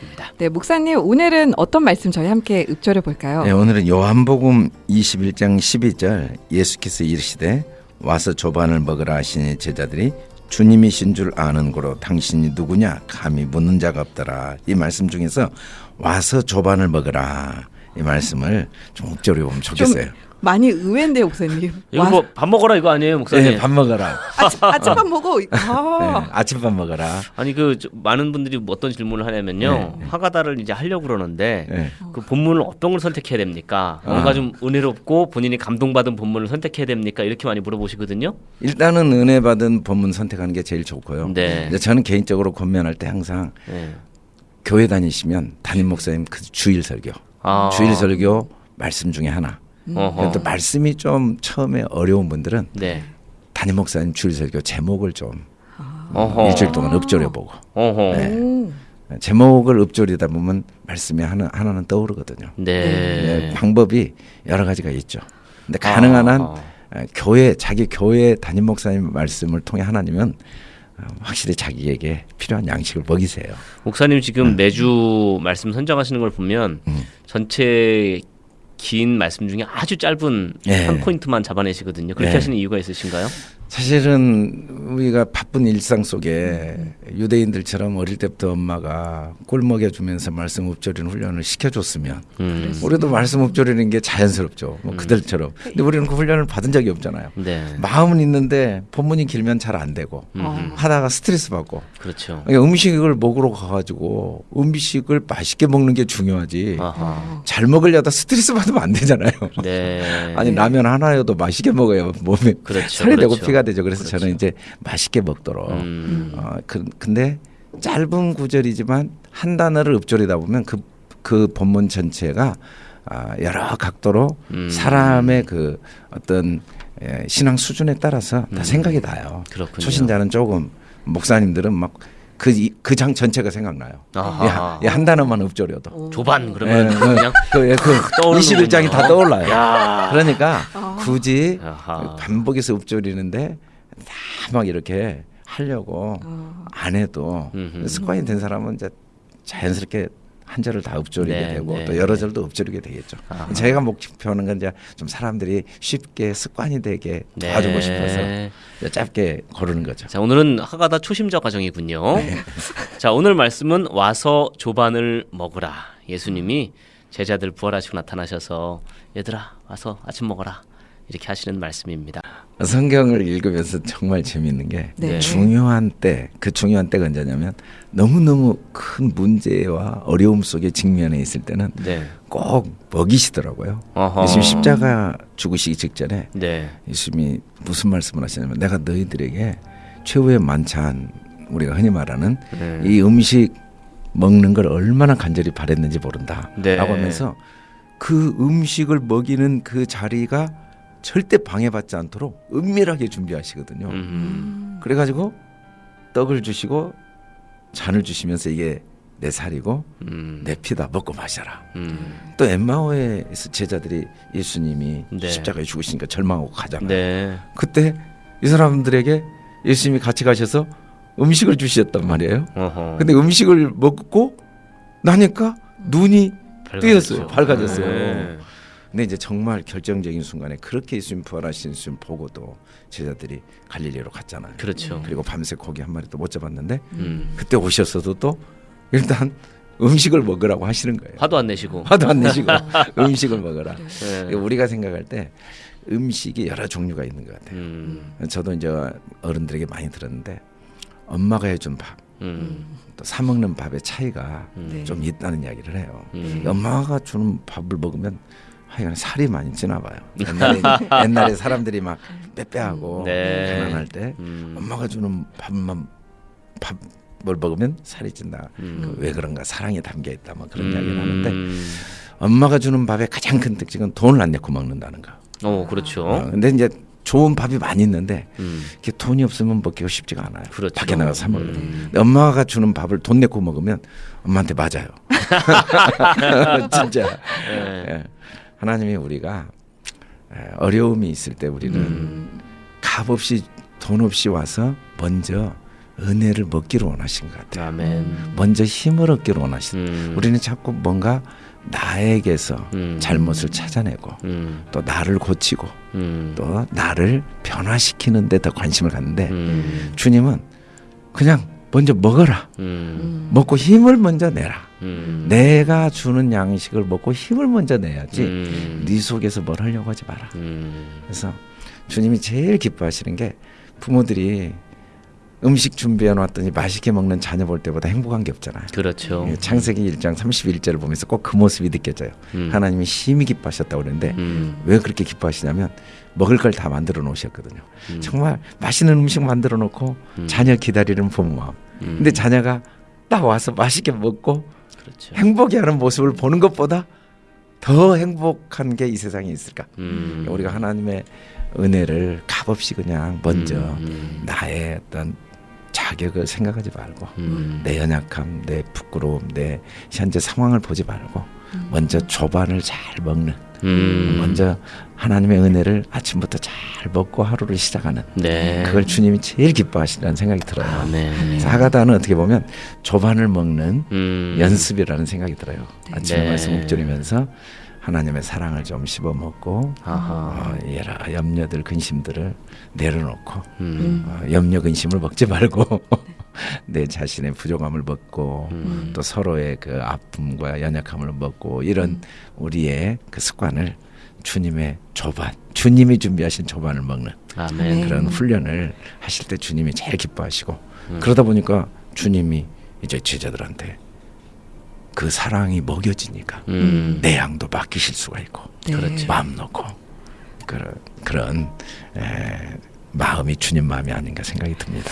하겠습니다. 네, 목사님 오늘은 어떤 말씀 저희 함께 읊조려 볼까요? 네, 오늘은 요한복음 21장 12절 예수께서 이르시되 와서 조반을 먹으라 하시니 제자들이 주님이신 줄 아는 고로 당신이 누구냐 감히 묻는 자가 없더라 이 말씀 중에서 와서 조반을 먹으라 이 말씀을 좀 읊조려 보면 좋겠어요. 많이 의외인데 목사님. 이거 와, 뭐밥 먹어라 이거 아니에요, 목사님? 네, 밥 먹어라. 아침, 아침밥 먹어. 네, 아, 아침밥 먹어라. 아니 그 저- 많은 분들이 뭐 어떤 질문을 하냐면요. 하가다를 이제 하려고 그러는데 네. 그 본문을 어떤 걸 선택해야 됩니까? 뭔가 좀 은혜롭고 본인이 감동받은 본문을 선택해야 됩니까? 이렇게 많이 물어보시거든요. 일단은 은혜 받은 본문 선택하는 게 제일 좋고요. 네. 이제 저는 개인적으로 권면할 때 항상 네. 교회 다니시면 담임 목사님 그 주일 설교, 아. 주일 설교 말씀 중에 하나. 어허. 또 말씀이 좀 처음에 어려운 분들은 네. 담임 목사님 주일 설교 제목을 좀 어허. 일주일 동안 읊조려 보고 어허. 네. 오. 제목을 읊조리다 보면 말씀이 하나 하나는 떠오르거든요. 네. 네, 방법이 여러 가지가 있죠. 근데 가능한 한 아. 에, 교회 자기 교회 담임 목사님 말씀을 통해 하나님은 어, 확실히 자기에게 필요한 양식을 먹이세요. 목사님 지금 매주 말씀 선정하시는 걸 보면 음. 전체 긴 말씀 중에 아주 짧은 예. 한 포인트만 잡아내시거든요. 그렇게 예. 하시는 이유가 있으신가요? 사실은 우리가 바쁜 일상 속에 유대인들처럼 어릴 때부터 엄마가 꿀 먹여주면서 말씀 읊조리는 훈련을 시켜줬으면 음. 우리도 말씀 읊조리는 게 자연스럽죠. 뭐 그들처럼. 근데 우리는 그 훈련을 받은 적이 없잖아요. 네. 마음은 있는데 본문이 길면 잘 안 되고 음. 하다가 스트레스 받고 그렇죠. 그러니까 음식을 먹으러 가가지고 음식을 맛있게 먹는 게 중요하지. 아하. 잘 먹으려다 스트레스 받으면 안 되잖아요. 네. 아니 라면 하나여도 맛있게 먹어야 몸에 그렇죠, 살이 되고 그렇죠. 피가 되죠. 그래서 그렇죠. 저는 이제 맛있게 먹도록. 음. 어, 그, 근데 짧은 구절이지만 한 단어를 읊조리다 보면 그, 그 본문 전체가 아, 여러 각도로 음. 사람의 그 어떤 예, 신앙 수준에 따라서 다 음. 생각이 나요. 그렇군요. 초신자는 조금 목사님들은 막 그 그 장 전체가 생각나요. 아하. 예, 한 단어만 읊조려도. 조반 그러면 예, 그냥 그, 예, 그 떠오르는군요. 21장이 다 떠올라요. 야. 그러니까 굳이 아하. 반복해서 읊조리는데 다 막 이렇게 하려고 아. 안 해도 음흠. 습관이 된 사람은 이제 자연스럽게 한 절을 다 읊조리게 네, 되고 네, 또 여러 네. 절도 읊조리게 되겠죠. 아하. 제가 목표하는 건 이제 좀 사람들이 쉽게 습관이 되게 도와주고 네. 싶어서 짧게 거르는 거죠. 자 오늘은 하가다 초심자 과정이군요. 네. 자 오늘 말씀은 와서 조반을 먹으라. 예수님이 제자들 부활하시고 나타나셔서 얘들아 와서 아침 먹어라 이렇게 하시는 말씀입니다. 성경을 읽으면서 정말 재미있는 게 네. 중요한 때, 그 중요한 때가 언제냐면 너무너무 큰 문제와 어려움 속에 직면해 있을 때는 네. 꼭 먹이시더라고요. 어허. 예수님 십자가 죽으시기 직전에 네. 예수님이 무슨 말씀을 하시냐면 내가 너희들에게 최후의 만찬 우리가 흔히 말하는 네. 이 음식 먹는 걸 얼마나 간절히 바랬는지 모른다. 네. 라고 하면서 그 음식을 먹이는 그 자리가 절대 방해받지 않도록 은밀하게 준비하시거든요. 음. 그래가지고 떡을 주시고 잔을 주시면서 이게 내 살이고 음. 내 피다 먹고 마셔라. 음. 또 엠마오에서 제자들이 예수님이 네. 십자가에 죽으시니까 절망하고 가잖아요. 네. 그때 이 사람들에게 예수님이 같이 가셔서 음식을 주셨단 말이에요. 어허. 근데 음식을 먹고 나니까 눈이 뜨였어요. 밝아졌어요. 네. 근데 이제 정말 결정적인 순간에 그렇게 예수님 부활하신 예수님 보고도 제자들이 갈릴리로 갔잖아요. 그렇죠. 그리고 밤새 고기 한 마리도 못 잡았는데 음. 그때 오셨어도 또 일단 음식을 먹으라고 하시는 거예요. 화도 안 내시고. 화도 안 내시고 음식을 먹어라. 네. 우리가 생각할 때 음식이 여러 종류가 있는 것 같아요. 음. 저도 이제 어른들에게 많이 들었는데 엄마가 해준 밥, 음. 또사 먹는 밥의 차이가 네. 좀 있다는 이야기를 해요. 음. 엄마가 주는 밥을 먹으면 하여간 살이 많이 찌나 봐요. 옛날에, 옛날에 사람들이 막 빼빼하고 네. 가난할 때 음. 엄마가 주는 밥만 밥을 먹으면 살이 찐다. 음. 그왜 그런가 사랑이 담겨 있다. 뭐 그런 이야기를 음. 하는데 엄마가 주는 밥의 가장 큰 특징은 돈을 안 내고 먹는다는 거. 어, 그렇죠. 어, 근데 이제 좋은 밥이 많이 있는데 음. 이게 돈이 없으면 먹기가 쉽지가 않아요. 그렇죠. 밖에 나가 사 먹어야 돼. 음. 엄마가 주는 밥을 돈 내고 먹으면 엄마한테 맞아요. 진짜. 네. 예. 하나님이 우리가 예, 어려움이 있을 때 우리는 음. 값 없이 돈 없이 와서 먼저 은혜를 먹기를 원하신 것 같아요. 아멘. 먼저 힘을 얻기를 원하신. 음. 우리는 자꾸 뭔가 나에게서 음. 잘못을 찾아내고 음. 또 나를 고치고 음. 또 나를 변화시키는 데 더 관심을 갖는데 음. 주님은 그냥 먼저 먹어라. 음. 먹고 힘을 먼저 내라. 음. 내가 주는 양식을 먹고 힘을 먼저 내야지. 음. 네 속에서 뭘 하려고 하지 마라. 음. 그래서 주님이 제일 기뻐하시는 게 부모들이 음식 준비해 놨더니 맛있게 먹는 자녀 볼 때보다 행복한 게 없잖아요. 그렇죠. 예, 창세기 1장 31절을 보면서 꼭 그 모습이 느껴져요. 음. 하나님이 심히 기뻐하셨다고 그러는데 음. 왜 그렇게 기뻐하시냐면 먹을 걸 다 만들어 놓으셨거든요. 음. 정말 맛있는 음식 만들어 놓고 음. 자녀 기다리는 부모 마음. 음. 근데 자녀가 딱 와서 맛있게 먹고 그렇죠. 행복해하는 모습을 보는 것보다 더 행복한 게 이 세상에 있을까? 음. 우리가 하나님의 은혜를 값없이 그냥 먼저 음. 나의 어떤 자격을 생각하지 말고 음. 내 연약함, 내 부끄러움, 내 현재 상황을 보지 말고 먼저 조반을 잘 먹는 음. 먼저 하나님의 은혜를 아침부터 잘 먹고 하루를 시작하는 네. 그걸 주님이 제일 기뻐하신다는 생각이 들어요. 아멘. 그래서 하가다는 어떻게 보면 조반을 먹는 음. 연습이라는 생각이 들어요. 아침에 네. 말씀 묵절이면서 하나님의 사랑을 좀 씹어 먹고. 어, 여러 염려들 근심들을 내려놓고 음. 어, 염려 근심을 먹지 말고 내 자신의 부족함을 먹고 음. 또 서로의 그 아픔과 연약함을 먹고 이런 우리의 그 습관을 주님의 조반, 주님이 준비하신 조반을 먹는 아멘. 그런 훈련을 하실 때 주님이 제일 기뻐하시고 그러다 보니까 주님이 이제 제자들한테 그 사랑이 먹여지니까 음. 내 양도 맡기실 수가 있고 네. 그렇죠. 마음 놓고 그런 그런 에, 마음이 주님 마음이 아닌가 생각이 듭니다.